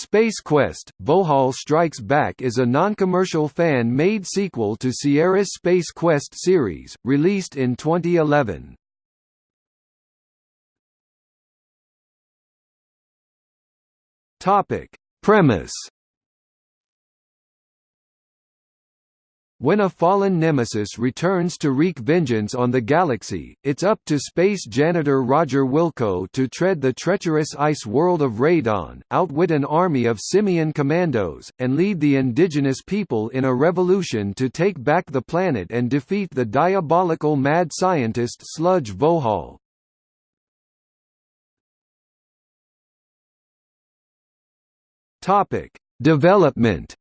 Space Quest – Vohaul Strikes Back is a non-commercial fan-made sequel to Sierra's Space Quest series, released in 2011. Premise When a fallen nemesis returns to wreak vengeance on the galaxy, it's up to space janitor Roger Wilco to tread the treacherous ice world of Radon, outwit an army of simian commandos, and lead the indigenous people in a revolution to take back the planet and defeat the diabolical mad scientist Sludge Vohaul. Development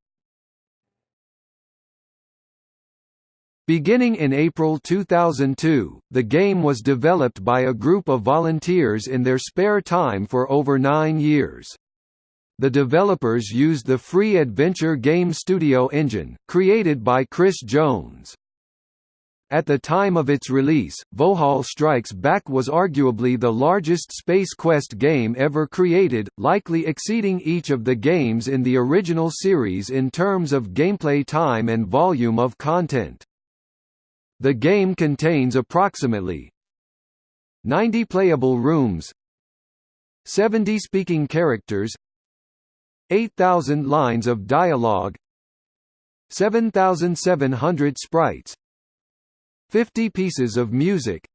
Beginning in April 2002, the game was developed by a group of volunteers in their spare time for over nine years. The developers used the free Adventure Game Studio engine, created by Chris Jones. At the time of its release, Vohaul Strikes Back was arguably the largest Space Quest game ever created, likely exceeding each of the games in the original series in terms of gameplay time and volume of content. The game contains approximately 90 playable rooms 70 speaking characters 8,000 lines of dialogue 7,700 sprites 50 pieces of music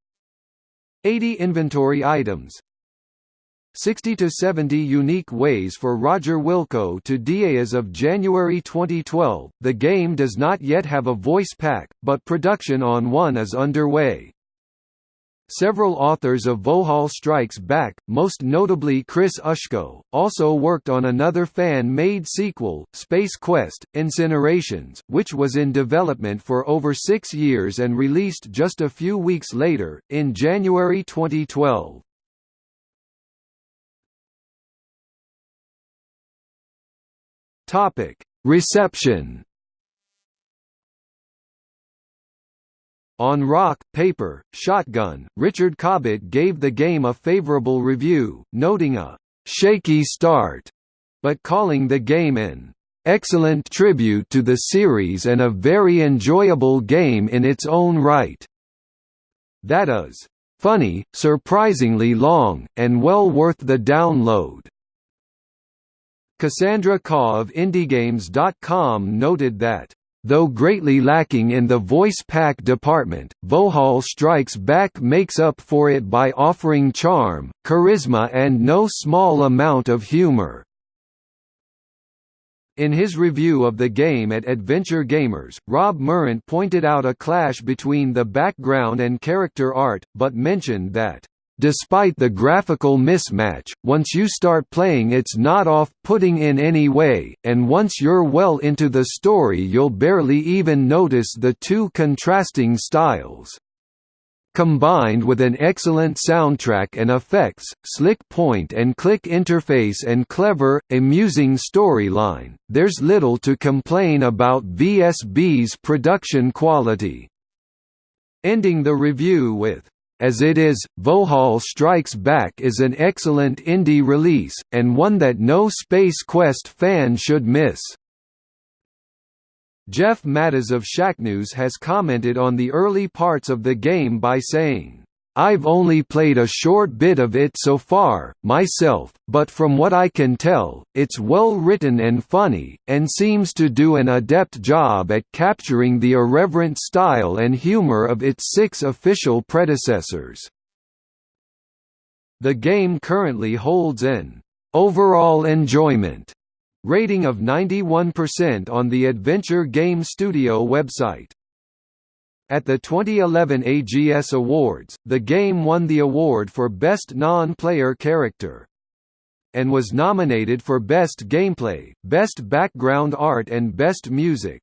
80 inventory items 60 to 70 unique ways for Roger Wilco to DA as of January 2012. The game does not yet have a voice pack, but production on one is underway. Several authors of Vohaul Strikes Back, most notably Chris Ushko, also worked on another fan-made sequel, Space Quest: Incinerations, which was in development for over six years and released just a few weeks later, in January 2012. Topic: Reception. On Rock, Paper, Shotgun, Richard Cobbett gave the game a favorable review, noting a shaky start, but calling the game an excellent tribute to the series and a very enjoyable game in its own right. That is, funny, surprisingly long, and well worth the download. Cassandra Khaw of IndieGames.com noted that Though greatly lacking in the voice pack department, Vohaul Strikes Back makes up for it by offering charm, charisma and no small amount of humor. In his review of the game at Adventure Gamers, Rob Murrant pointed out a clash between the background and character art, but mentioned that Despite the graphical mismatch, once you start playing it's not off-putting in any way, and once you're well into the story you'll barely even notice the two contrasting styles. Combined with an excellent soundtrack and effects, slick point-and-click interface and clever, amusing storyline, there's little to complain about VSB's production quality. Ending the review with as it is, Vohaul Strikes Back is an excellent indie release, and one that no Space Quest fan should miss. Jeff Mattas of Shacknews has commented on the early parts of the game by saying, I've only played a short bit of it so far, myself, but from what I can tell, it's well written and funny, and seems to do an adept job at capturing the irreverent style and humor of its six official predecessors. The game currently holds an overall enjoyment rating of 91% on the Adventure Game Studio website. At the 2011 AGS Awards, the game won the award for Best Non-Player Character and was nominated for Best Gameplay, Best Background Art and Best Music.